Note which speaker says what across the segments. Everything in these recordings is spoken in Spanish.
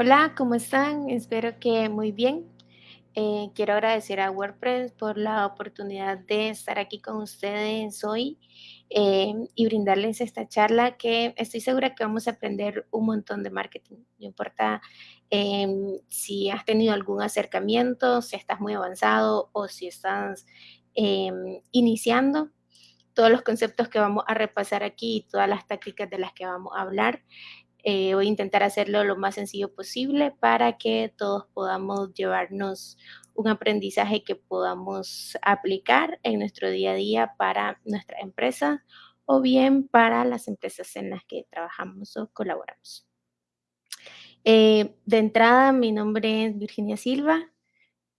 Speaker 1: Hola, ¿cómo están? Espero que muy bien. Eh, quiero agradecer a WordPress por la oportunidad de estar aquí con ustedes hoy eh, y brindarles esta charla que estoy segura que vamos a aprender un montón de marketing. No importa em, si has tenido algún acercamiento, si estás muy avanzado o si estás em, iniciando, todos los conceptos que vamos a repasar aquí y todas las tácticas de las que vamos a hablar eh, voy a intentar hacerlo lo más sencillo posible para que todos podamos llevarnos un aprendizaje que podamos aplicar en nuestro día a día para nuestra empresa o bien para las empresas en las que trabajamos o colaboramos. Eh, de entrada, mi nombre es Virginia Silva.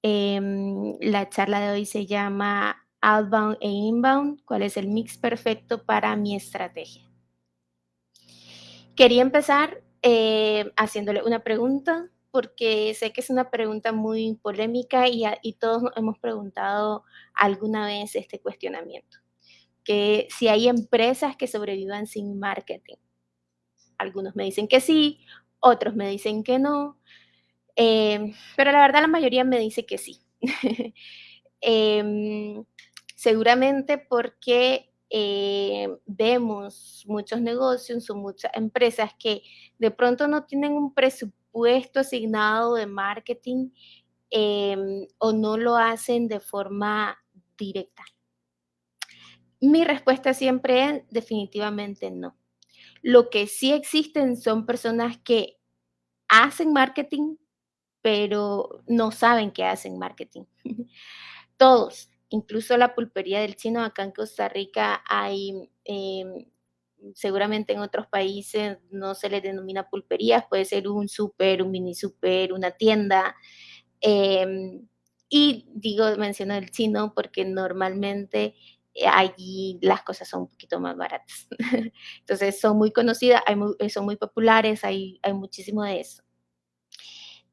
Speaker 1: Em, la charla de hoy se llama Outbound e Inbound, cuál es el mix perfecto para mi estrategia. Quería empezar eh, haciéndole una pregunta, porque sé que es una pregunta muy polémica y, y todos hemos preguntado alguna vez este cuestionamiento, que si hay empresas que sobrevivan sin marketing. Algunos me dicen que sí, otros me dicen que no, eh, pero la verdad la mayoría me dice que sí. Em, seguramente porque eh, vemos muchos negocios o muchas empresas que de pronto no tienen un presupuesto asignado de marketing em, o no lo hacen de forma directa. Mi respuesta siempre es definitivamente no. Lo que sí existen son personas que hacen marketing, pero no saben que hacen marketing. Todos, incluso la pulpería del chino, acá en Costa Rica hay, em, seguramente en otros países no se les denomina pulperías, puede ser un súper, un mini súper, una tienda. Em, y digo, menciono el chino porque normalmente eh, allí las cosas son un poquito más baratas. Entonces son muy conocidas, hay son muy populares, hay, hay muchísimo de eso.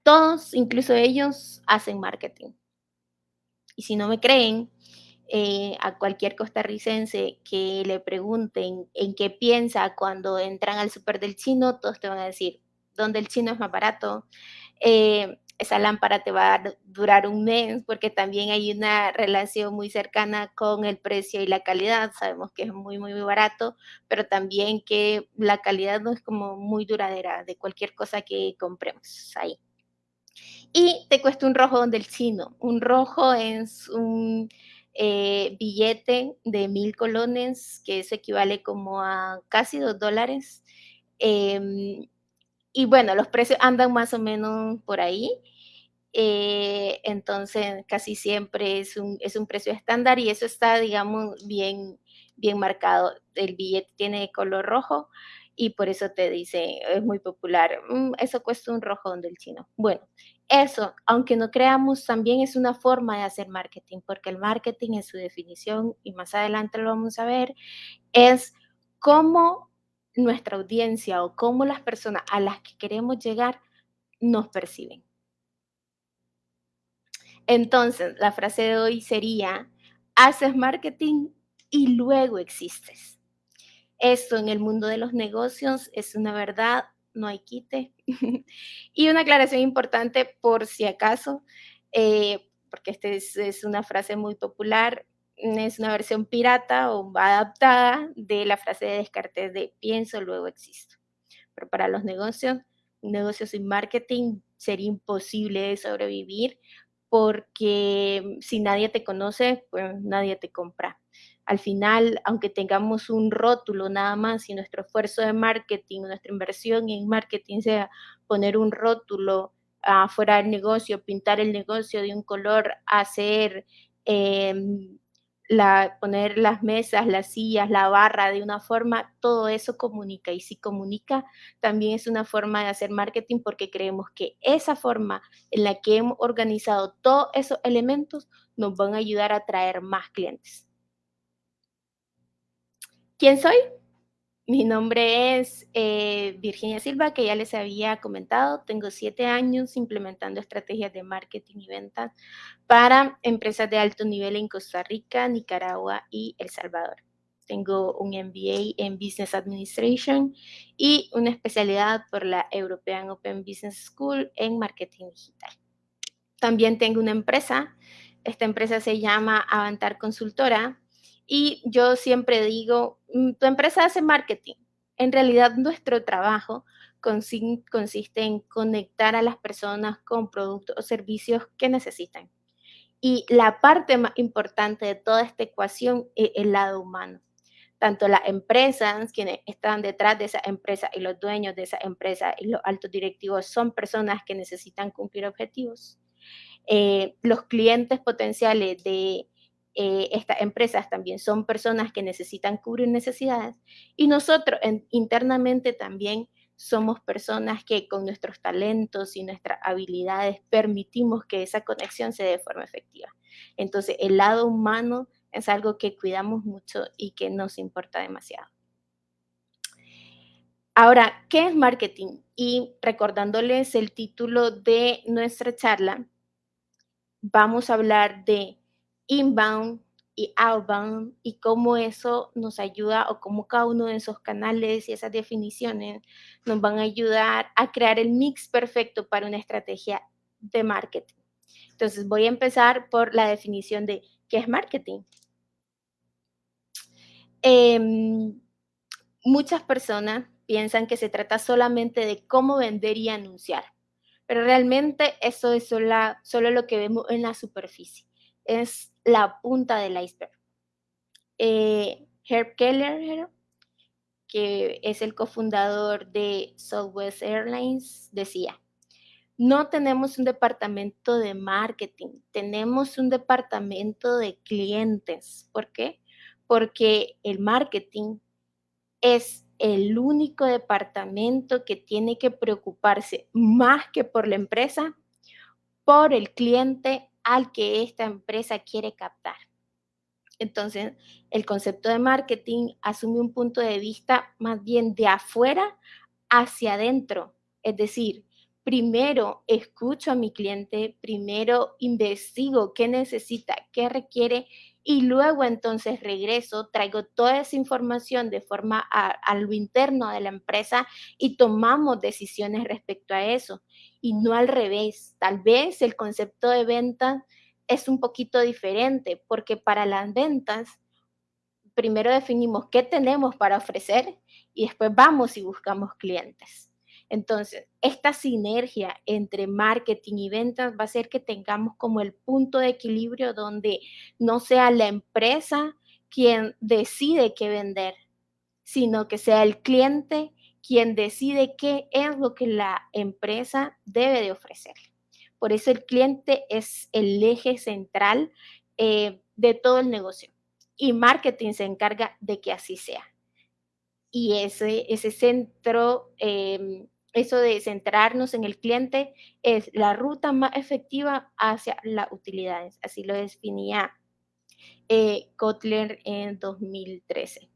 Speaker 1: Todos, incluso ellos, hacen marketing. Y si no me creen, eh, a cualquier costarricense que le pregunten en qué piensa cuando entran al súper del chino, todos te van a decir, ¿dónde el chino es más barato? Eh, esa lámpara te va a durar un mes porque también hay una relación muy cercana con el precio y la calidad. Sabemos que es muy, muy, barato, pero también que la calidad no es como muy duradera de cualquier cosa que compremos ahí y te cuesta un rojo donde el chino. Un rojo es un eh, billete de mil colones, que eso equivale como a casi dos dólares. Em, y bueno, los precios andan más o menos por ahí. Eh, entonces, casi siempre es un, es un precio estándar y eso está, digamos, bien, bien marcado. El billete tiene color rojo y por eso te dice, es muy popular, mm, eso cuesta un rojón del chino. Bueno, eso, aunque no creamos, también es una forma de hacer marketing, porque el marketing en su definición, y más adelante lo vamos a ver, es cómo nuestra audiencia o cómo las personas a las que queremos llegar nos perciben. Entonces, la frase de hoy sería, haces marketing y luego existes. Esto en el mundo de los negocios es una verdad, no hay quite. y una aclaración importante por si acaso, eh, porque esta es, una frase muy popular, es una versión pirata o adaptada de la frase de Descartes de pienso, luego existo. Pero para los negocios, negocios sin marketing sería imposible sobrevivir porque si nadie te conoce, pues nadie te compra al final, aunque tengamos un rótulo nada más y nuestro esfuerzo de marketing, nuestra inversión en marketing sea poner un rótulo afuera del negocio, pintar el negocio de un color, hacer, em, la, poner las mesas, las sillas, la barra de una forma, todo eso comunica. Y si comunica, también es una forma de hacer marketing porque creemos que esa forma en la que hemos organizado todos esos elementos nos van a ayudar a traer más clientes. ¿Quién soy? mi nombre es eh, Virginia Silva, que ya les había comentado. Tengo siete años implementando estrategias de marketing y ventas para empresas de alto nivel en Costa Rica, Nicaragua y El Salvador. Tengo un MBA en Business Administration y una especialidad por la European Open Business School en Marketing Digital. También tengo una empresa. Esta empresa se llama Avantar Consultora y yo siempre digo, mm, tu empresa hace marketing. En realidad nuestro trabajo consiste en conectar a las personas con productos o servicios que necesitan. Y la parte más importante de toda esta ecuación es el lado humano. Tanto las empresas, quienes están detrás de esa empresa y los dueños de esa empresa y los altos directivos son personas que necesitan cumplir objetivos. Eh, los clientes potenciales de eh, estas empresas también son personas que necesitan cubrir necesidades y nosotros internamente también somos personas que con nuestros talentos y nuestras habilidades permitimos que esa conexión se dé de forma efectiva. Entonces, el lado humano es algo que cuidamos mucho y que nos importa demasiado. Ahora, ¿qué es marketing? Y recordándoles el título de nuestra charla, vamos a hablar de inbound y outbound y cómo eso nos ayuda o cómo cada uno de esos canales y esas definiciones nos van a ayudar a crear el mix perfecto para una estrategia de marketing. Entonces voy a empezar por la definición de qué es marketing. Em, muchas personas piensan que se trata solamente de cómo vender y anunciar, pero realmente eso es solo lo que vemos en la superficie es la punta del iceberg. Eh, Herb Keller, que es el cofundador de Southwest Airlines, decía, no tenemos un departamento de marketing, tenemos un departamento de clientes. ¿Por qué? Porque el marketing es el único departamento que tiene que preocuparse más que por la empresa, por el cliente al que esta empresa quiere captar. Entonces, el concepto de marketing asume un punto de vista más bien de afuera hacia adentro. Es decir, primero escucho a mi cliente, primero investigo qué necesita, qué requiere y luego entonces regreso, traigo toda esa información de forma a, lo interno de la empresa y tomamos decisiones respecto a eso y no al revés. Tal vez el concepto de venta es un poquito diferente porque para las ventas primero definimos qué tenemos para ofrecer y después vamos y buscamos clientes. Entonces, esta sinergia entre marketing y ventas va a hacer que tengamos como el punto de equilibrio donde no sea la empresa quien decide qué vender, sino que sea el cliente quien decide qué es lo que la empresa debe de ofrecer. Por eso el cliente es el eje central eh, de todo el negocio y marketing se encarga de que así sea. Y ese, ese centro em, eso de centrarnos en el cliente es la ruta más efectiva hacia las utilidades. Así lo definía eh, Kotler en 2013.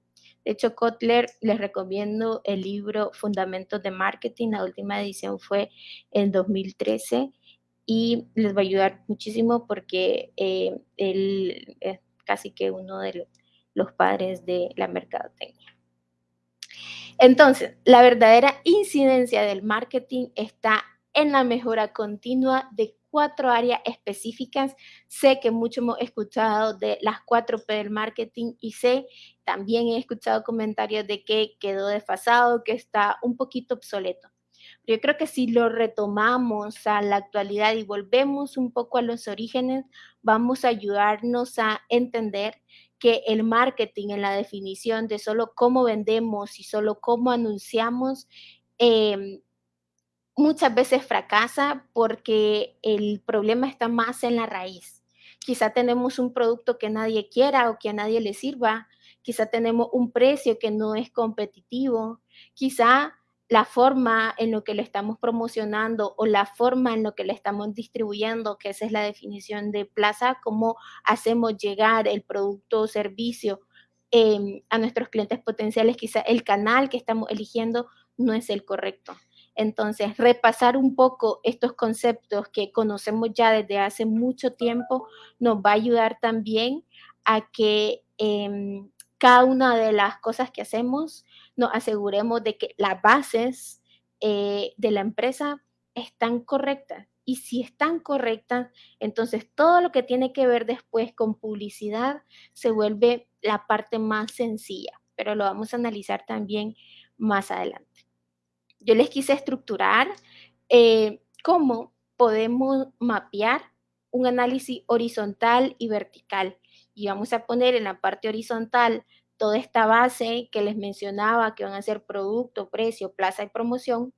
Speaker 1: De hecho, Kotler les recomiendo el libro Fundamentos de Marketing. La última edición fue en 2013 y les va a ayudar muchísimo porque eh, él es casi que uno de los padres de la mercadotecnia. Entonces, la verdadera incidencia del marketing está en la mejora continua de cuatro áreas específicas. Sé que mucho hemos escuchado de las cuatro P del marketing y sé, también he escuchado comentarios de que quedó desfasado, que está un poquito obsoleto. Yo creo que si lo retomamos a la actualidad y volvemos un poco a los orígenes, vamos a ayudarnos a entender que el marketing en la definición de solo cómo vendemos y solo cómo anunciamos, em, muchas veces fracasa porque el problema está más en la raíz. Quizá tenemos un producto que nadie quiera o que a nadie le sirva, quizá tenemos un precio que no es competitivo, quizá la forma en lo que le estamos promocionando o la forma en lo que le estamos distribuyendo, que esa es la definición de plaza, cómo hacemos llegar el producto o servicio em, a nuestros clientes potenciales, quizá el canal que estamos eligiendo no es el correcto. Entonces, repasar un poco estos conceptos que conocemos ya desde hace mucho tiempo nos va a ayudar también a que em, cada una de las cosas que hacemos nos aseguremos de que las bases eh, de la empresa están correctas. Y si están correctas, entonces todo lo que tiene que ver después con publicidad se vuelve la parte más sencilla, pero lo vamos a analizar también más adelante. Yo les quise estructurar eh, cómo podemos mapear un análisis horizontal y vertical. Y vamos a poner en la parte horizontal toda esta base que les mencionaba, que van a ser producto, precio, plaza y promoción.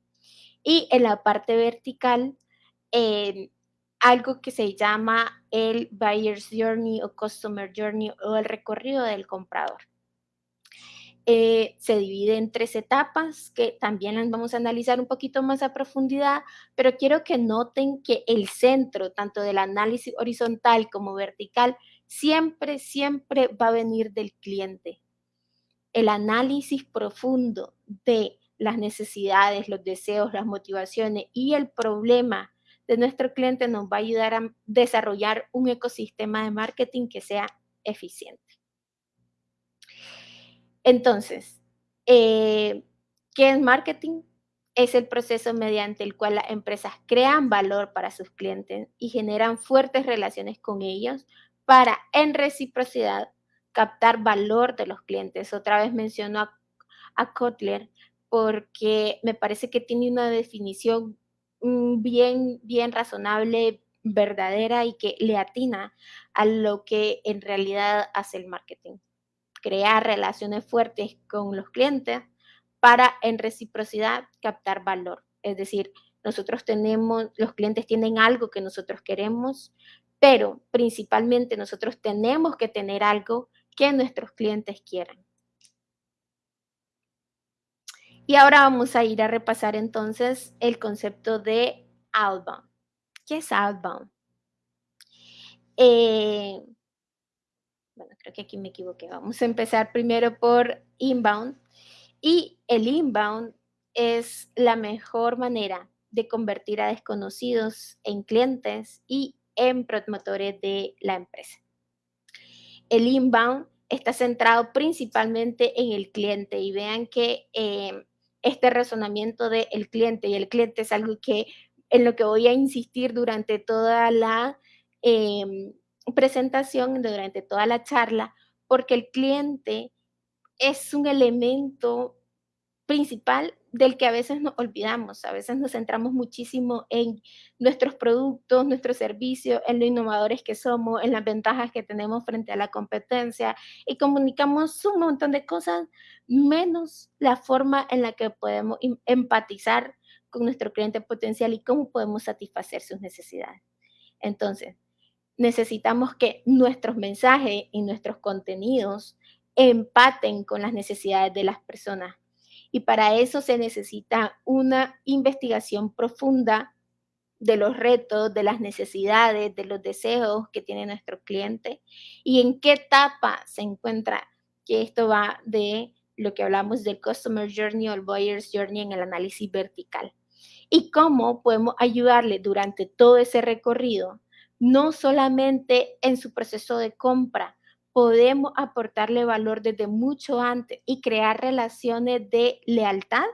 Speaker 1: Y en la parte vertical, eh, algo que se llama el Buyer's Journey o Customer Journey o el recorrido del comprador. Eh, se divide en tres etapas que también las vamos a analizar un poquito más a profundidad, pero quiero que noten que el centro, tanto del análisis horizontal como vertical, siempre, siempre va a venir del cliente. El análisis profundo de las necesidades, los deseos, las motivaciones y el problema de nuestro cliente nos va a ayudar a desarrollar un ecosistema de marketing que sea eficiente. Entonces, eh, ¿qué es marketing? Es el proceso mediante el cual las empresas crean valor para sus clientes y generan fuertes relaciones con ellos para, en reciprocidad, captar valor de los clientes. Otra vez menciono a, a Kotler porque me parece que tiene una definición mm, bien, bien razonable, verdadera y que le atina a lo que en realidad hace el marketing crear relaciones fuertes con los clientes para en reciprocidad captar valor. Es decir, nosotros tenemos, los clientes tienen algo que nosotros queremos, pero principalmente nosotros tenemos que tener algo que nuestros clientes quieran. Y ahora vamos a ir a repasar entonces el concepto de outbound. ¿Qué es outbound? Eh, bueno, creo que aquí me equivoqué. Vamos a empezar primero por inbound. Y el inbound es la mejor manera de convertir a desconocidos en clientes y en promotores de la empresa. El inbound está centrado principalmente en el cliente y vean que eh, este razonamiento del cliente y el cliente es algo que en lo que voy a insistir durante toda la em, presentación durante toda la charla, porque el cliente es un elemento principal del que a veces nos olvidamos, a veces nos centramos muchísimo en nuestros productos, nuestros servicios, en lo innovadores que somos, en las ventajas que tenemos frente a la competencia y comunicamos un montón de cosas, menos la forma en la que podemos em, empatizar con nuestro cliente potencial y cómo podemos satisfacer sus necesidades. Entonces, necesitamos que nuestros mensajes y nuestros contenidos empaten con las necesidades de las personas. Y para eso se necesita una investigación profunda de los retos, de las necesidades, de los deseos que tiene nuestro cliente y en qué etapa se encuentra, que esto va de lo que hablamos del Customer Journey o el Buyer's Journey en el análisis vertical. Y cómo podemos ayudarle durante todo ese recorrido no solamente en su proceso de compra, podemos aportarle valor desde mucho antes y crear relaciones de lealtad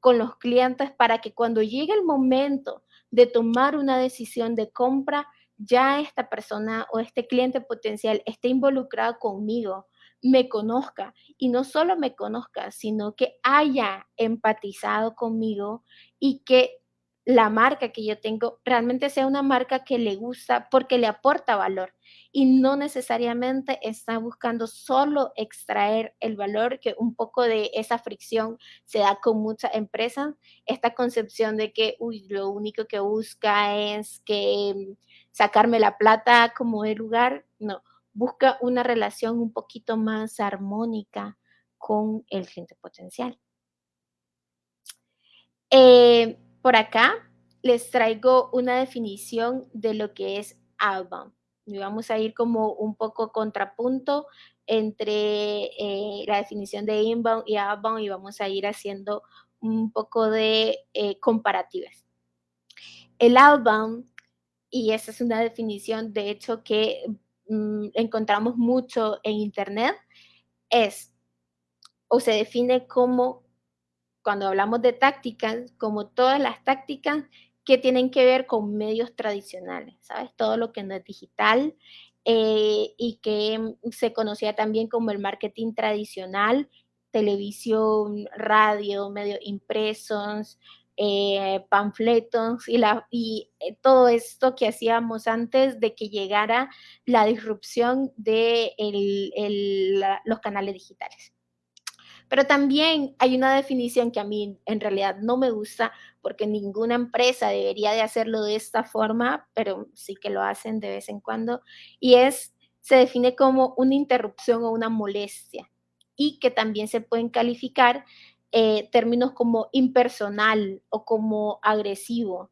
Speaker 1: con los clientes para que cuando llegue el momento de tomar una decisión de compra, ya esta persona o este cliente potencial esté involucrado conmigo, me conozca. Y no solo me conozca, sino que haya empatizado conmigo y que la marca que yo tengo realmente sea una marca que le gusta porque le aporta valor y no necesariamente está buscando solo extraer el valor, que un poco de esa fricción se da con muchas empresas, esta concepción de que, uy, lo único que busca es que sacarme la plata como de lugar, no, busca una relación un poquito más armónica con el cliente potencial. Eh, por acá les traigo una definición de lo que es outbound. y vamos a ir como un poco contrapunto entre eh, la definición de inbound y outbound y vamos a ir haciendo un poco de eh, comparativas. El outbound, y esa es una definición de hecho que mm, encontramos mucho en internet, es o se define como, cuando hablamos de tácticas, como todas las tácticas que tienen que ver con medios tradicionales, ¿sabes? Todo lo que no es digital eh, y que se conocía también como el marketing tradicional, televisión, radio, medios impresos, eh, panfletos y eh, todo esto que hacíamos antes de que llegara la disrupción de los canales digitales. Pero también hay una definición que a mí en realidad no me gusta porque ninguna empresa debería de hacerlo de esta forma, pero sí que lo hacen de vez en cuando, y es, se define como una interrupción o una molestia y que también se pueden calificar eh, términos como impersonal o como agresivo.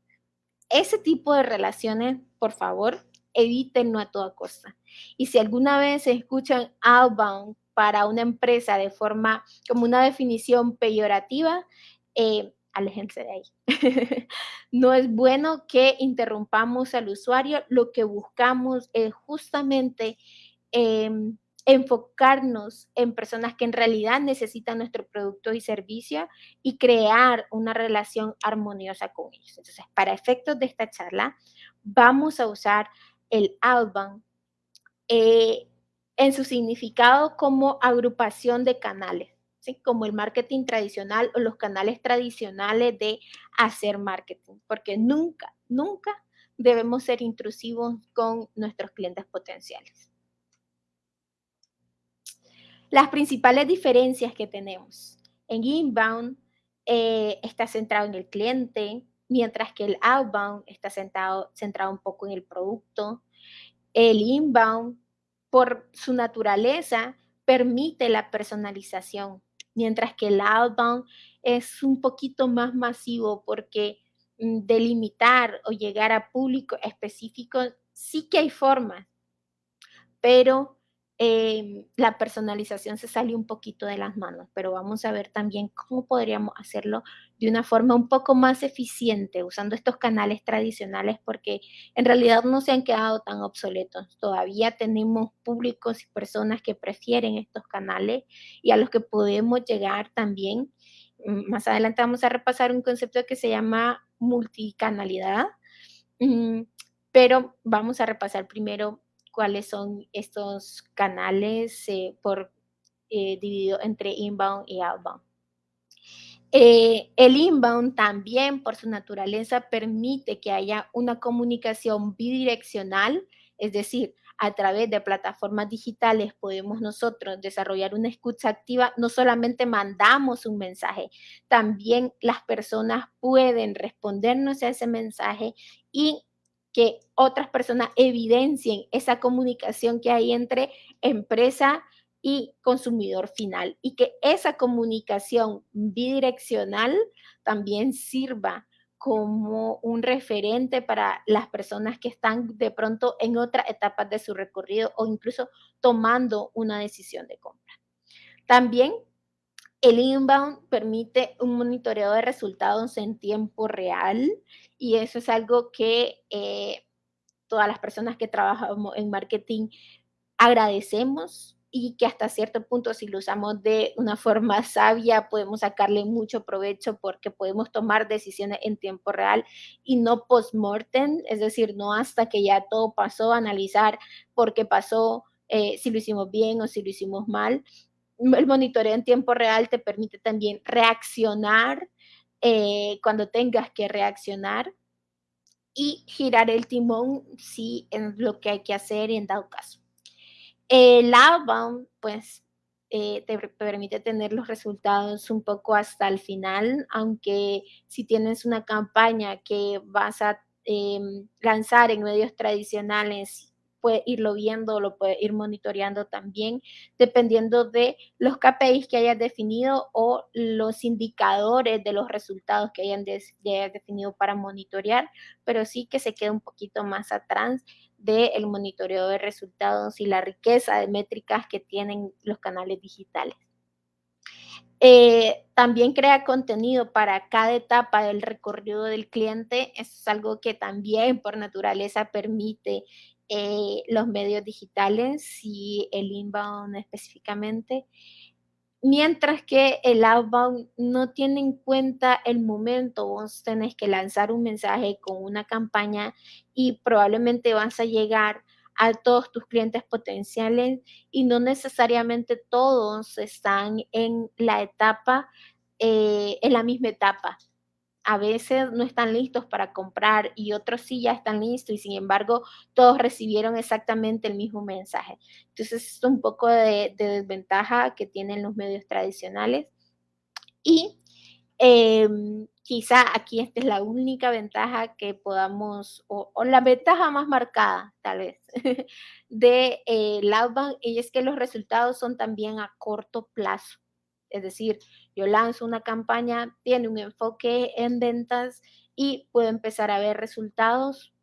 Speaker 1: Ese tipo de relaciones, por favor, evítenlo a toda costa. Y si alguna vez escuchan outbound para una empresa de forma como una definición peyorativa, eh, aléjense de ahí. no es bueno que interrumpamos al usuario, lo que buscamos es justamente em, enfocarnos en personas que en realidad necesitan nuestro producto y servicio y crear una relación armoniosa con ellos. Entonces, para efectos de esta charla, vamos a usar el outbound eh, en su significado como agrupación de canales, como el marketing tradicional o los canales tradicionales de hacer marketing, porque nunca, nunca debemos ser intrusivos con nuestros clientes potenciales. Las principales diferencias que tenemos. En inbound eh, está centrado en el cliente, mientras que el outbound está centrado, centrado un poco en el producto. El inbound por su naturaleza, permite la personalización, mientras que el outbound es un poquito más masivo porque mm, delimitar o llegar a público específico sí que hay formas, pero Em, la personalización se sale un poquito de las manos, pero vamos a ver también cómo podríamos hacerlo de una forma un poco más eficiente usando estos canales tradicionales porque en realidad no se han quedado tan obsoletos. Todavía tenemos públicos y personas que prefieren estos canales y a los que podemos llegar también. Mm, más adelante vamos a repasar un concepto que se llama multicanalidad, mm, pero vamos a repasar primero cuáles son estos canales eh, por eh, dividido entre inbound y outbound. Eh, el inbound también por su naturaleza permite que haya una comunicación bidireccional, es decir, a través de plataformas digitales podemos nosotros desarrollar una escucha activa, no solamente mandamos un mensaje, también las personas pueden respondernos a ese mensaje y que otras personas evidencien esa comunicación que hay entre empresa y consumidor final y que esa comunicación bidireccional también sirva como un referente para las personas que están de pronto en otra etapa de su recorrido o incluso tomando una decisión de compra. También el inbound permite un monitoreo de resultados en tiempo real y eso es algo que eh, todas las personas que trabajamos en marketing agradecemos y que hasta cierto punto si lo usamos de una forma sabia podemos sacarle mucho provecho porque podemos tomar decisiones en tiempo real y no post-mortem, es decir, no hasta que ya todo pasó, analizar por qué pasó, eh, si lo hicimos bien o si lo hicimos mal, el monitoreo en tiempo real te permite también reaccionar eh, cuando tengas que reaccionar y girar el timón si es lo que hay que hacer en dado caso. El outbound, pues, eh, te permite tener los resultados un poco hasta el final, aunque si tienes una campaña que vas a em, lanzar en medios tradicionales puede irlo viendo, lo puede ir monitoreando también, dependiendo de los KPIs que hayas definido o los indicadores de los resultados que hayan definido para monitorear, pero sí que se queda un poquito más atrás del monitoreo de resultados y la riqueza de métricas que tienen los canales digitales. Eh, también crea contenido para cada etapa del recorrido del cliente. Es algo que también por naturaleza permite eh, los medios digitales y el inbound específicamente. Mientras que el outbound no tiene en cuenta el momento, vos tenés que lanzar un mensaje con una campaña y probablemente vas a llegar a todos tus clientes potenciales y no necesariamente todos están en la etapa, eh, en la misma etapa. A veces no están listos para comprar y otros sí ya están listos y sin embargo todos recibieron exactamente el mismo mensaje. Entonces es un poco de, de desventaja que tienen los medios tradicionales. Y eh, quizá aquí esta es la única ventaja que podamos, o, la ventaja más marcada tal vez, de eh, y es que los resultados son también a corto plazo. Es decir, yo lanzo una campaña, tiene un enfoque en ventas y puedo empezar a ver resultados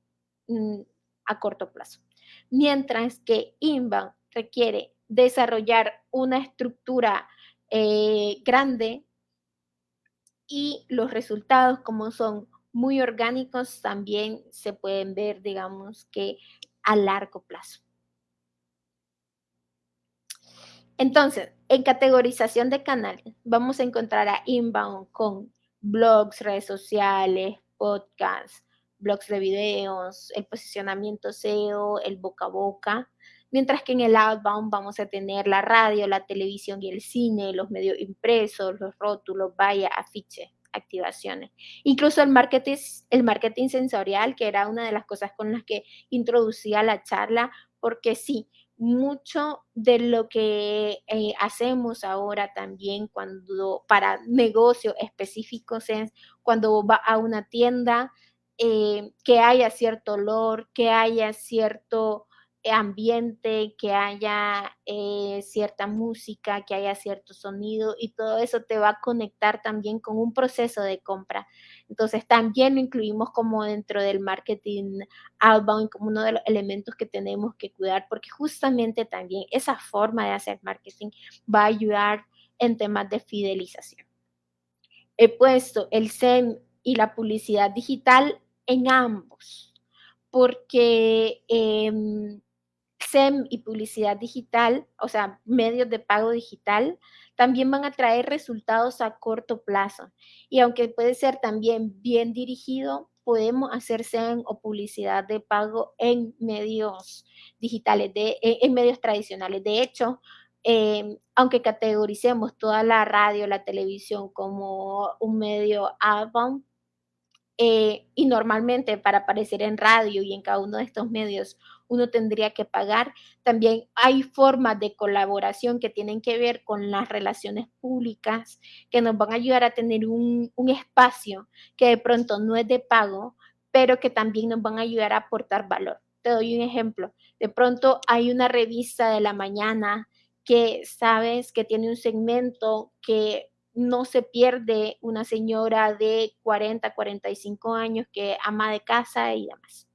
Speaker 1: mm, a corto plazo. Mientras que Inbound requiere desarrollar una estructura eh, grande y los resultados como son muy orgánicos también se pueden ver, digamos que a largo plazo. Entonces, en categorización de canales, vamos a encontrar a inbound con blogs, redes sociales, podcasts, blogs de videos, el posicionamiento SEO, el boca a boca, mientras que en el outbound vamos a tener la radio, la televisión y el cine, los medios impresos, los rótulos, vaya, afiches, activaciones. Incluso el marketing sensorial, que era una de las cosas con las que introducía la charla, porque sí, mucho de lo que eh, hacemos ahora también cuando para negocios específicos es cuando va a una tienda, eh, que haya cierto olor, que haya cierto ambiente, que haya eh, cierta música, que haya cierto sonido y todo eso te va a conectar también con un proceso de compra. Entonces también lo incluimos como dentro del marketing outbound, como uno de los elementos que tenemos que cuidar, porque justamente también esa forma de hacer marketing va a ayudar en temas de fidelización. He puesto el SEM y la publicidad digital en ambos, porque em, SEM y publicidad digital, o sea, medios de pago digital, también van a traer resultados a corto plazo. Y aunque puede ser también bien dirigido, podemos hacer SEM o publicidad de pago en medios digitales, de, en, medios tradicionales. De hecho, em, aunque categoricemos toda la radio, la televisión como un medio outbound, eh, y normalmente para aparecer en radio y en cada uno de estos medios uno tendría que pagar. También hay formas de colaboración que tienen que ver con las relaciones públicas que nos van a ayudar a tener un, un espacio que de pronto no es de pago, pero que también nos van a ayudar a aportar valor. Te doy un ejemplo. De pronto hay una revista de la mañana que sabes que tiene un segmento que no se pierde una señora de 40, 45 años que ama de casa y demás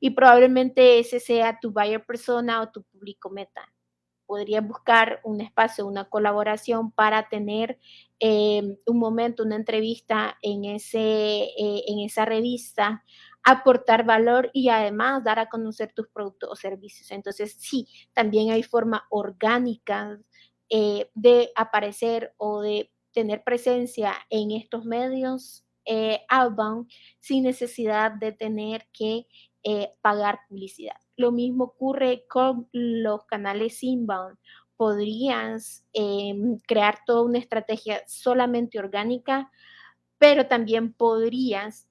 Speaker 1: y probablemente ese sea tu buyer persona o tu público meta. Podrías buscar un espacio, una colaboración para tener em, un momento, una entrevista en, ese, eh, en esa revista, aportar valor y además dar a conocer tus productos o servicios. Entonces, sí, también hay forma orgánica eh, de aparecer o de tener presencia en estos medios eh, outbound sin necesidad de tener que eh, pagar publicidad. Lo mismo ocurre con los canales inbound. Podrías em, crear toda una estrategia solamente orgánica, pero también podrías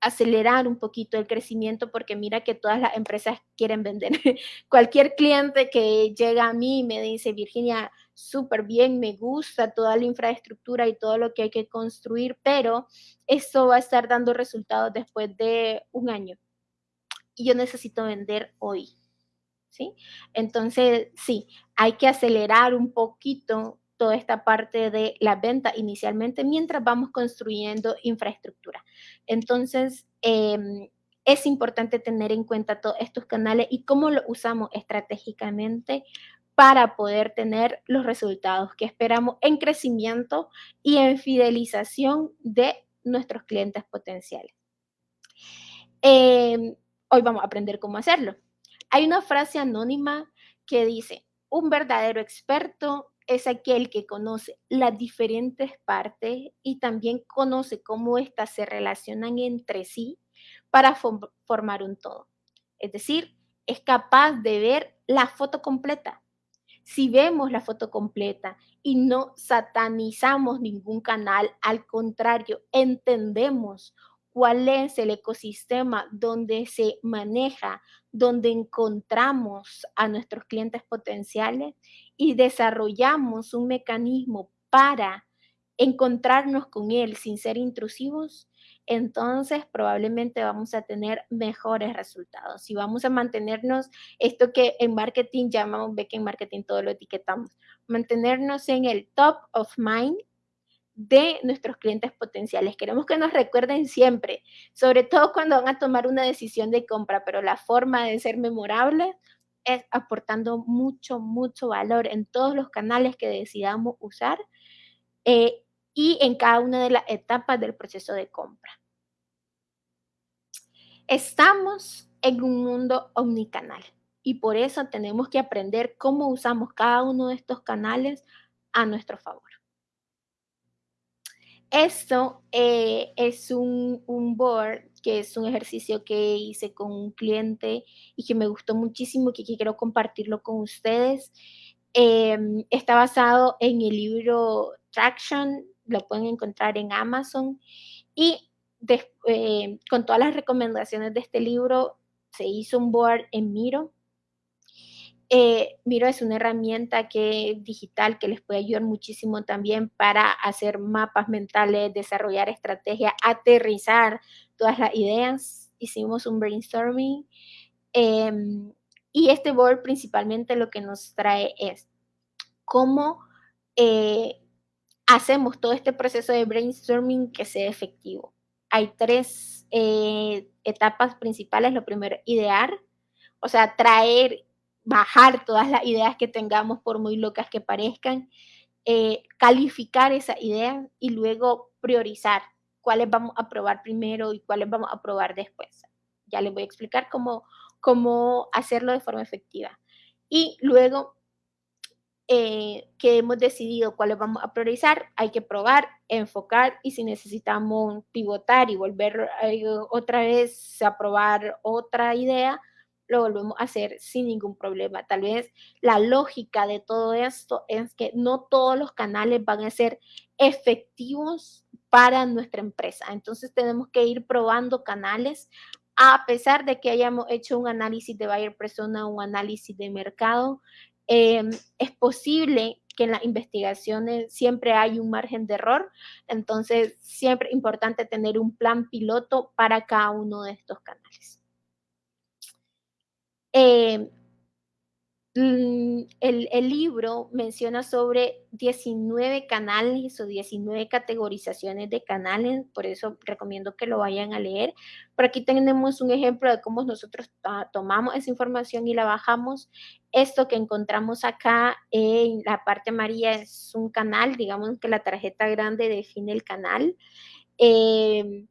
Speaker 1: acelerar un poquito el crecimiento porque mira que todas las empresas quieren vender. Cualquier cliente que llega a mí me dice, Virginia, súper bien, me gusta toda la infraestructura y todo lo que hay que construir, pero eso va a estar dando resultados después de un año y yo necesito vender hoy. ¿Sí? Entonces, sí, hay que acelerar un poquito toda esta parte de la venta inicialmente mientras vamos construyendo infraestructura. Entonces, em, es importante tener en cuenta todos estos canales y cómo lo usamos estratégicamente para poder tener los resultados que esperamos en crecimiento y en fidelización de nuestros clientes potenciales. Em, hoy vamos a aprender cómo hacerlo. Hay una frase anónima que dice, un verdadero experto es aquel que conoce las diferentes partes y también conoce cómo éstas se relacionan entre sí para formar un todo. Es decir, es capaz de ver la foto completa. Si vemos la foto completa y no satanizamos ningún canal, al contrario, entendemos cuál es el ecosistema donde se maneja, donde encontramos a nuestros clientes potenciales y desarrollamos un mecanismo para encontrarnos con él sin ser intrusivos, entonces probablemente vamos a tener mejores resultados. Y vamos a mantenernos, esto que en marketing llamamos, ve que en marketing todo lo etiquetamos, mantenernos en el top of mind de nuestros clientes potenciales. Queremos que nos recuerden siempre, sobre todo cuando van a tomar una decisión de compra, pero la forma de ser memorable es aportando mucho, mucho valor en todos los canales que decidamos usar eh, y en cada una de las etapas del proceso de compra. Estamos en un mundo omnicanal y por eso tenemos que aprender cómo usamos cada uno de estos canales a nuestro favor. Esto eh, es un, board que es un ejercicio que hice con un cliente y que me gustó muchísimo y que quiero compartirlo con ustedes. Em, está basado en el libro Traction, lo pueden encontrar en Amazon y eh, con todas las recomendaciones de este libro se hizo un board en Miro eh, Miro es una herramienta que, digital que les puede ayudar muchísimo también para hacer mapas mentales, desarrollar estrategias, aterrizar todas las ideas. Hicimos un brainstorming em, y este board principalmente lo que nos trae es cómo eh, hacemos todo este proceso de brainstorming que sea efectivo. Hay tres eh, etapas principales. Lo primero, idear, o sea, traer bajar todas las ideas que tengamos, por muy locas que parezcan, eh, calificar esa idea y luego priorizar cuáles vamos a probar primero y cuáles vamos a probar después. Ya les voy a explicar cómo, cómo hacerlo de forma efectiva. Y luego eh, que hemos decidido cuáles vamos a priorizar, hay que probar, enfocar y si necesitamos pivotar y volver eh, otra vez a probar otra idea, lo volvemos a hacer sin ningún problema. Tal vez la lógica de todo esto es que no todos los canales van a ser efectivos para nuestra empresa. Entonces tenemos que ir probando canales a pesar de que hayamos hecho un análisis de buyer persona, un análisis de mercado. Em, es posible que en las investigaciones siempre hay un margen de error, entonces siempre es importante tener un plan piloto para cada uno de estos canales. Eh, mm, el, libro menciona sobre 19 canales o 19 categorizaciones de canales, por eso recomiendo que lo vayan a leer. Por aquí tenemos un ejemplo de cómo nosotros tomamos esa información y la bajamos. Esto que encontramos acá en la parte amarilla es un canal, digamos que la tarjeta grande define el canal. Eh,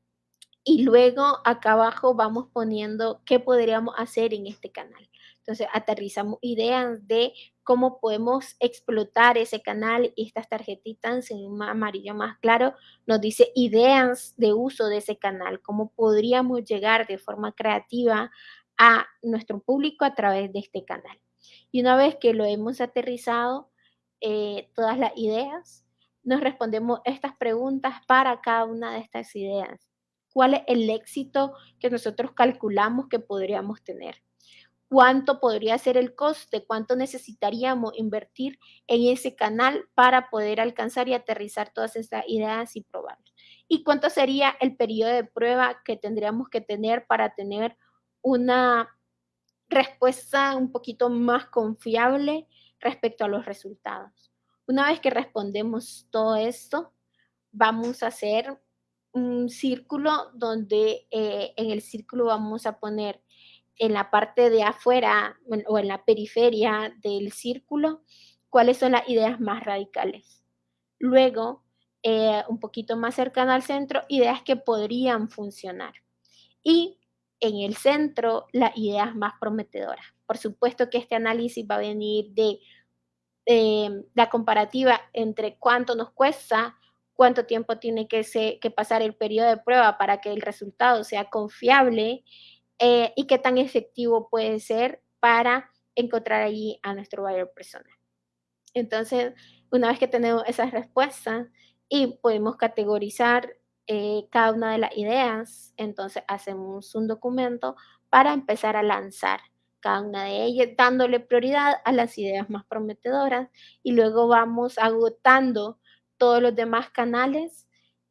Speaker 1: y luego acá abajo vamos poniendo qué podríamos hacer en este canal. Entonces aterrizamos ideas de cómo podemos explotar ese canal y estas tarjetitas en un amarillo más claro nos dice ideas de uso de ese canal, cómo podríamos llegar de forma creativa a nuestro público a través de este canal. Y una vez que lo hemos aterrizado, eh, todas las ideas, nos respondemos estas preguntas para cada una de estas ideas cuál es el éxito que nosotros calculamos que podríamos tener. ¿Cuánto podría ser el coste? ¿Cuánto necesitaríamos invertir en ese canal para poder alcanzar y aterrizar todas estas ideas y probarlas? ¿Y cuánto sería el periodo de prueba que tendríamos que tener para tener una respuesta un poquito más confiable respecto a los resultados? Una vez que respondemos todo esto, vamos a hacer un círculo donde eh, en el círculo vamos a poner en la parte de afuera o en la periferia del círculo cuáles son las ideas más radicales. Luego, eh, un poquito más cercano al centro, ideas que podrían funcionar. Y en el centro, las ideas más prometedoras. Por supuesto que este análisis va a venir de eh, la comparativa entre cuánto nos cuesta, cuánto tiempo tiene que, que, pasar el periodo de prueba para que el resultado sea confiable eh, y qué tan efectivo puede ser para encontrar allí a nuestro buyer personal. Entonces, una vez que tenemos esas respuestas y podemos categorizar eh, cada una de las ideas, entonces hacemos un documento para empezar a lanzar cada una de ellas, dándole prioridad a las ideas más prometedoras y luego vamos agotando todos los demás canales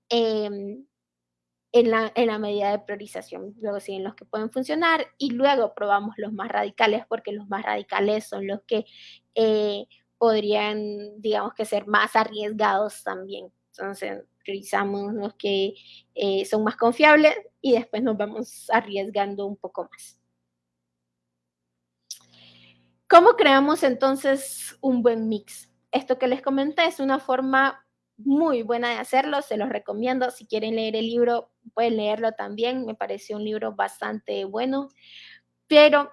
Speaker 1: em, en, la, en la medida de priorización. Luego siguen los que pueden funcionar y luego probamos los más radicales porque los más radicales son los que eh, podrían, digamos que ser más arriesgados también. Entonces, priorizamos los que eh, son más confiables y después nos vamos arriesgando un poco más. ¿Cómo creamos entonces un buen mix? Esto que les comenté es una forma muy buena de hacerlo, se los recomiendo. Si quieren leer el libro, pueden leerlo también. Me pareció un libro bastante bueno, pero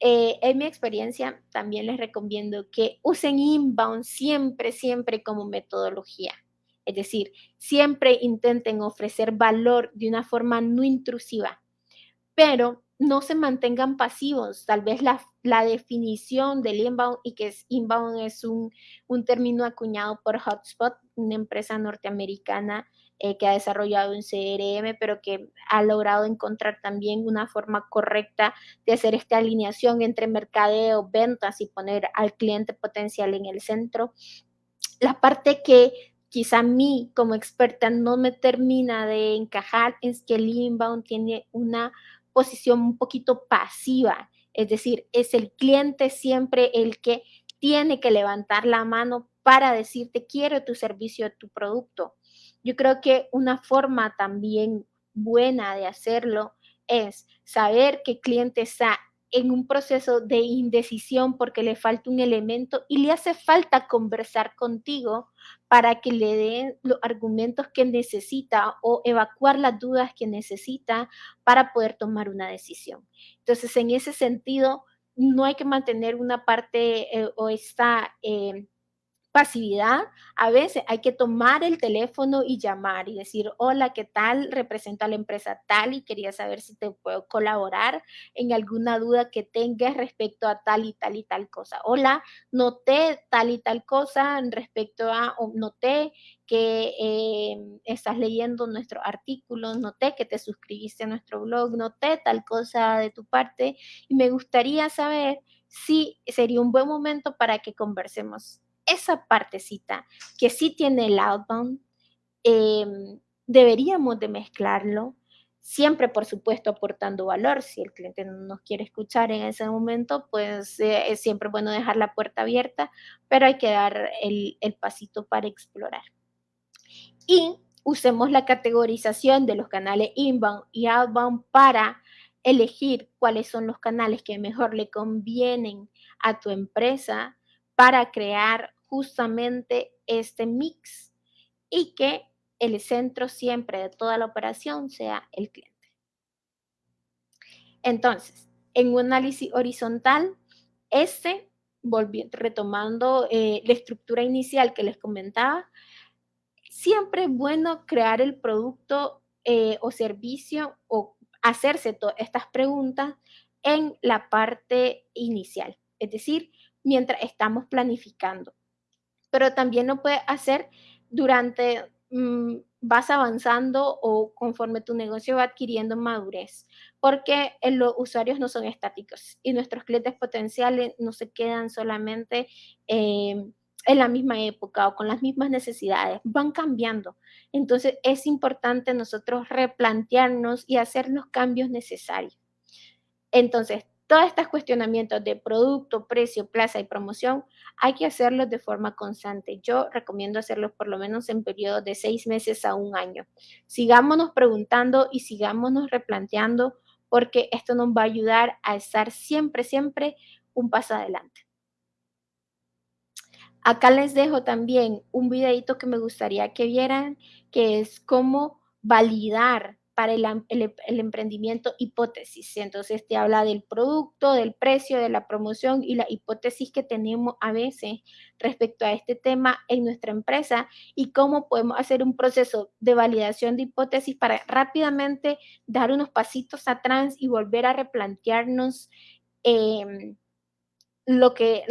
Speaker 1: eh, en mi experiencia también les recomiendo que usen inbound siempre, siempre como metodología. Es decir, siempre intenten ofrecer valor de una forma no intrusiva, pero no se mantengan pasivos. Tal vez la, definición del inbound y que es inbound es un, término acuñado por Hotspot, una empresa norteamericana eh, que ha desarrollado un CRM, pero que ha logrado encontrar también una forma correcta de hacer esta alineación entre mercadeo, ventas y poner al cliente potencial en el centro. La parte que quizá a mí como experta no me termina de encajar es que el inbound tiene una posición un poquito pasiva, es decir, es el cliente siempre el que tiene que levantar la mano para decirte quiero tu servicio, tu producto. Yo creo que una forma también buena de hacerlo es saber qué cliente está en un proceso de indecisión porque le falta un elemento y le hace falta conversar contigo para que le den los argumentos que necesita o evacuar las dudas que necesita para poder tomar una decisión. Entonces, en ese sentido, no hay que mantener una parte eh, o esta... Eh, pasividad, a veces hay que tomar el teléfono y llamar y decir, hola, ¿qué tal? Represento a la empresa tal y quería saber si te puedo colaborar en alguna duda que tengas respecto a tal y tal y tal cosa. Hola, noté tal y tal cosa respecto a, o noté que eh, estás leyendo nuestro artículo, noté que te suscribiste a nuestro blog, noté tal cosa de tu parte y me gustaría saber si sería un buen momento para que conversemos esa partecita que sí tiene el outbound, em, deberíamos de mezclarlo, siempre por supuesto aportando valor. Si el cliente no nos quiere escuchar en ese momento, pues eh, es siempre bueno dejar la puerta abierta, pero hay que dar el, el pasito para explorar. Y usemos la categorización de los canales inbound y outbound para elegir cuáles son los canales que mejor le convienen a tu empresa para crear justamente este mix y que el centro siempre de toda la operación sea el cliente. Entonces, en un análisis horizontal, este, volviendo, retomando eh, la estructura inicial que les comentaba, siempre es bueno crear el producto eh, o servicio o hacerse todas estas preguntas en la parte inicial, es decir, mientras estamos planificando. Pero también lo puedes hacer durante, mm, vas avanzando o conforme tu negocio va adquiriendo madurez, porque los usuarios no son estáticos y nuestros clientes potenciales no se quedan solamente em, en la misma época o con las mismas necesidades, van cambiando. Entonces es importante nosotros replantearnos y hacer los cambios necesarios. Entonces, todos estos cuestionamientos de producto, precio, plaza y promoción hay que hacerlos de forma constante. Yo recomiendo hacerlos por lo menos en periodos de seis meses a un año. Sigámonos preguntando y sigámonos replanteando porque esto nos va a ayudar a estar siempre, siempre un paso adelante. Acá les dejo también un videito que me gustaría que vieran, que es cómo validar para el, emprendimiento hipótesis. Entonces te habla del producto, del precio, de la promoción y la hipótesis que tenemos a veces respecto a este tema en nuestra empresa y cómo podemos hacer un proceso de validación de hipótesis para rápidamente dar unos pasitos atrás y volver a replantearnos. Em, lo que,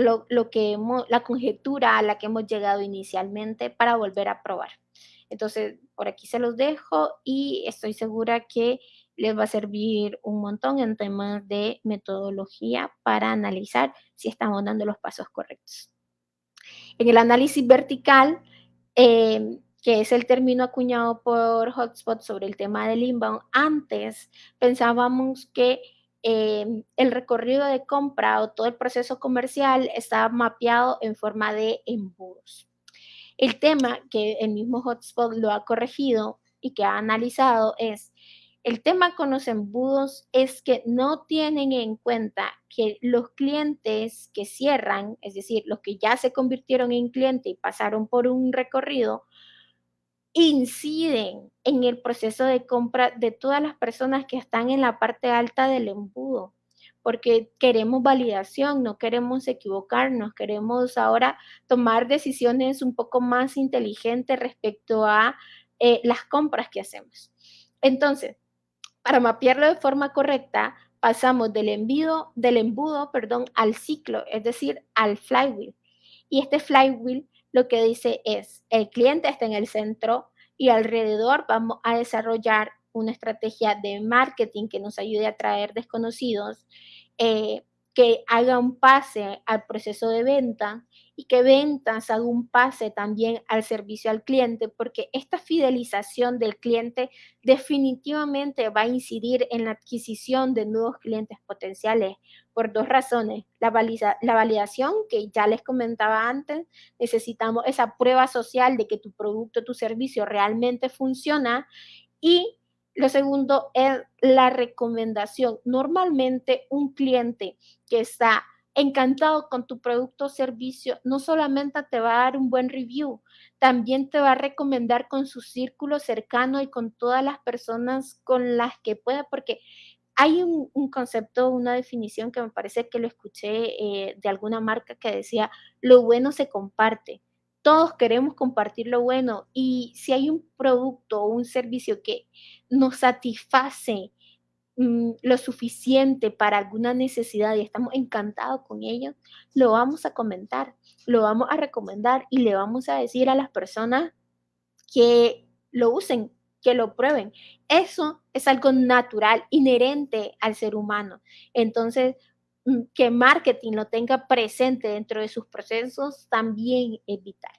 Speaker 1: la conjetura a la que hemos llegado inicialmente para volver a probar. Entonces, por aquí se los dejo y estoy segura que les va a servir un montón en temas de metodología para analizar si estamos dando los pasos correctos. En el análisis vertical, eh, que es el término acuñado por Hotspot sobre el tema del inbound, antes pensábamos que Em, el recorrido de compra o todo el proceso comercial está mapeado en forma de embudos. El tema que el mismo Hotspot lo ha corregido y que ha analizado es, el tema con los embudos es que no tienen en cuenta que los clientes que cierran, es decir, los que ya se convirtieron en cliente y pasaron por un recorrido, inciden en el proceso de compra de todas las personas que están en la parte alta del embudo, porque queremos validación, no queremos equivocarnos, queremos ahora tomar decisiones un poco más inteligentes respecto a eh, las compras que hacemos. Entonces, para mapearlo de forma correcta, pasamos del, envío, del embudo perdón, al ciclo, es decir, al flywheel. Y este flywheel lo que dice es, el cliente está en el centro y alrededor vamos a desarrollar una estrategia de marketing que nos ayude a traer desconocidos, eh, que haga un pase al proceso de venta y que ventas haga un pase también al servicio al cliente, porque esta fidelización del cliente definitivamente va a incidir en la adquisición de nuevos clientes potenciales por dos razones. La, la validación, que ya les comentaba antes, necesitamos esa prueba social de que tu producto, tu servicio realmente funciona y lo segundo es la recomendación. Normalmente un cliente que está encantado con tu producto o servicio, no solamente te va a dar un buen review, también te va a recomendar con su círculo cercano y con todas las personas con las que pueda, porque hay un, concepto, una definición que me parece que lo escuché eh, de alguna marca que decía, lo bueno se comparte todos queremos compartir lo bueno y si hay un producto o un servicio que nos satisface mm, lo suficiente para alguna necesidad y estamos encantados con ello, lo vamos a comentar, lo vamos a recomendar y le vamos a decir a las personas que lo usen, que lo prueben. Eso es algo natural, inherente al ser humano. Entonces, que marketing lo tenga presente dentro de sus procesos también es vital.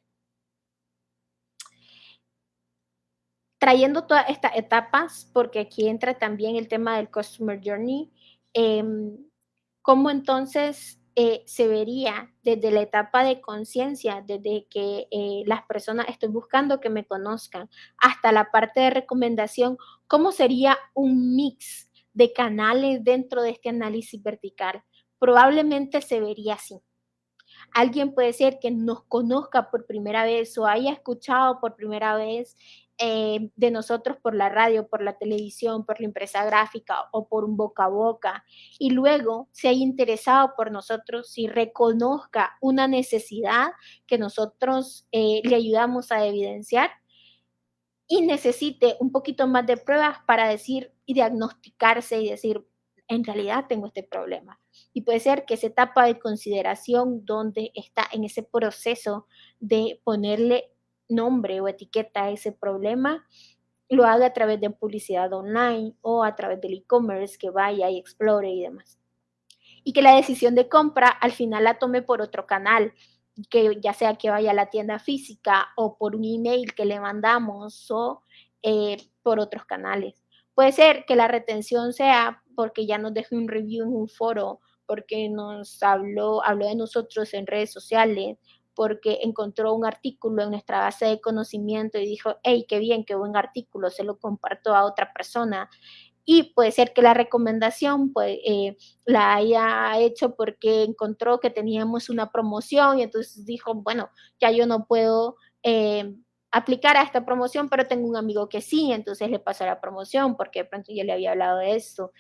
Speaker 1: Trayendo todas estas etapas, porque aquí entra también el tema del Customer Journey, em, ¿cómo entonces eh, se vería desde la etapa de conciencia, desde que eh, las personas estoy buscando que me conozcan, hasta la parte de recomendación, cómo sería un mix de canales dentro de este análisis vertical? Probablemente se vería así. Alguien puede ser que nos conozca por primera vez o haya escuchado por primera vez eh, de nosotros por la radio, por la televisión, por la empresa gráfica o por un boca a boca y luego se haya interesado por nosotros y reconozca una necesidad que nosotros eh, le ayudamos a evidenciar y necesite un poquito más de pruebas para decir y diagnosticarse y decir, en realidad tengo este problema. Y puede ser que esa etapa de consideración donde está en ese proceso de ponerle nombre o etiqueta a ese problema, lo haga a través de publicidad online o a través del e-commerce que vaya y explore y demás. Y que la decisión de compra al final la tome por otro canal, que ya sea que vaya a la tienda física o por un email que le mandamos o eh, por otros canales. Puede ser que la retención sea porque ya nos deje un review en un foro porque nos habló, habló de nosotros en redes sociales, porque encontró un artículo en nuestra base de conocimiento y dijo, hey, qué bien, qué buen artículo, se lo comparto a otra persona. Y puede ser que la recomendación pues, eh, la haya hecho porque encontró que teníamos una promoción y entonces dijo, bueno, ya yo no puedo eh, aplicar a esta promoción, pero tengo un amigo que sí, entonces le pasó la promoción porque de pronto yo le había hablado de esto.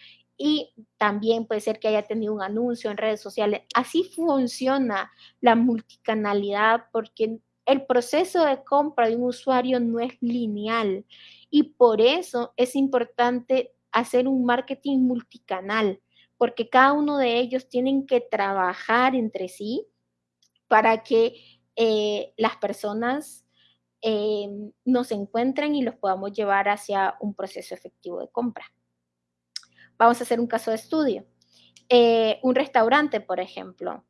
Speaker 1: Y también puede ser que haya tenido un anuncio en redes sociales. Así funciona la multicanalidad porque el proceso de compra de un usuario no es lineal y por eso es importante hacer un marketing multicanal, porque cada uno de ellos tienen que trabajar entre sí para que eh, las personas eh, nos encuentren y los podamos llevar hacia un proceso efectivo de compra. Vamos a hacer un caso de estudio. Eh, un restaurante, por ejemplo.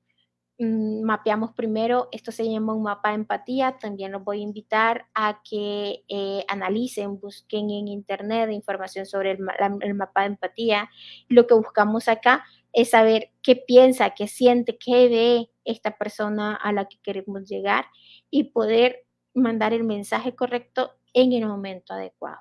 Speaker 1: Mm, mapeamos primero, esto se llama un mapa de empatía, también los voy a invitar a que eh, analicen, busquen en internet información sobre el, el, mapa de empatía. Lo que buscamos acá es saber qué piensa, qué siente, qué ve esta persona a la que queremos llegar y poder mandar el mensaje correcto en el momento adecuado.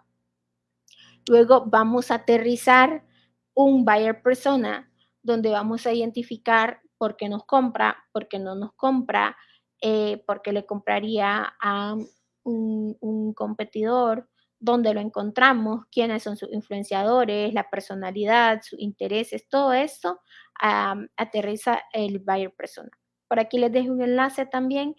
Speaker 1: Luego vamos a aterrizar un buyer persona donde vamos a identificar por qué nos compra, por qué no nos compra, eh, por qué le compraría a un, competidor, dónde lo encontramos, quiénes son sus influenciadores, la personalidad, sus intereses, todo eso aterriza el buyer persona. Por aquí les dejo un enlace también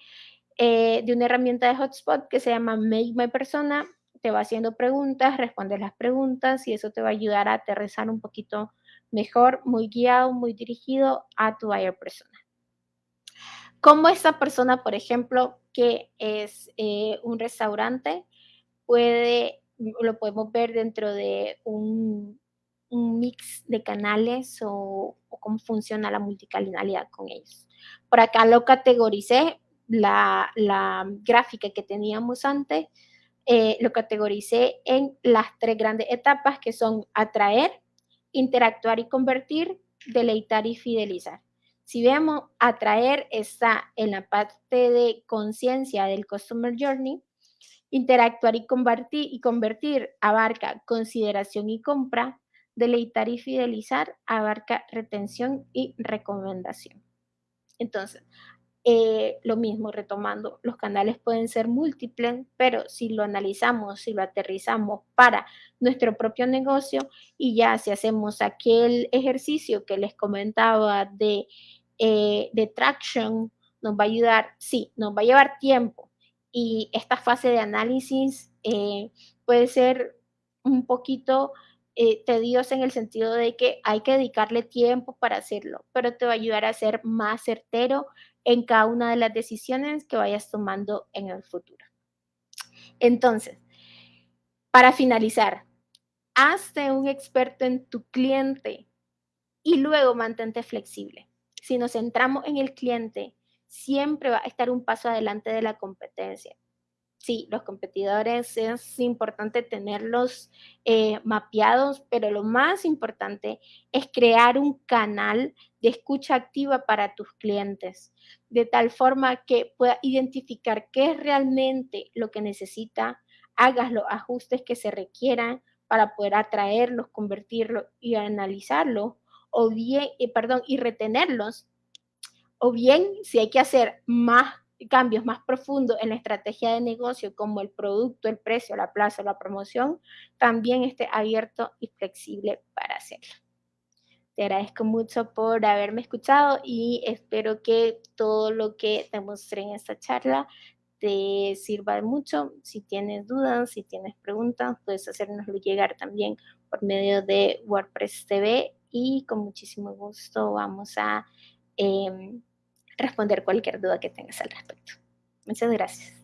Speaker 1: eh, de una herramienta de Hotspot que se llama Make My Persona. Te va haciendo preguntas, respondes las preguntas y eso te va a ayudar a aterrizar un poquito mejor, muy guiado, muy dirigido a tu buyer persona. Como esta persona, por ejemplo, que es eh, un restaurante, puede, lo podemos ver dentro de un, mix de canales o, cómo funciona la multicanalidad con ellos. Por acá lo categoricé, la, gráfica que teníamos antes, eh, lo categoricé en las tres grandes etapas que son atraer, interactuar y convertir, deleitar y fidelizar. Si vemos, atraer está en la parte de conciencia del Customer Journey, interactuar convertir, y convertir abarca consideración y compra, deleitar y fidelizar abarca retención y recomendación. Entonces, eh, lo mismo, retomando, los canales pueden ser múltiples, pero si lo analizamos, si lo aterrizamos para nuestro propio negocio y ya si hacemos aquel ejercicio que les comentaba de, eh, de traction, nos va a ayudar, sí, nos va a llevar tiempo. Y esta fase de análisis eh, puede ser un poquito tediosa en el sentido de que hay que dedicarle tiempo para hacerlo, pero te va a ayudar a ser más certero en cada una de las decisiones que vayas tomando en el futuro. Entonces, para finalizar, hazte un experto en tu cliente y luego mantente flexible. Si nos centramos en el cliente, siempre va a estar un paso adelante de la competencia sí, los competidores es importante tenerlos eh, mapeados, pero lo más importante es crear un canal de escucha activa para tus clientes, de tal forma que pueda identificar qué es realmente lo que necesita, hagas los ajustes que se requieran para poder atraerlos, convertirlos y analizarlos, o bien, eh, perdón, y retenerlos, o bien si hay que hacer más cambios más profundos en la estrategia de negocio, como el producto, el precio, la plaza, la promoción, también esté abierto y flexible para hacerlo. Te agradezco mucho por haberme escuchado y espero que todo lo que te mostré en esta charla te sirva mucho. Si tienes dudas, si tienes preguntas, puedes hacérnoslo llegar también por medio de WordPress TV y con muchísimo gusto vamos a... Em, responder cualquier duda que tengas al respecto. Muchas gracias.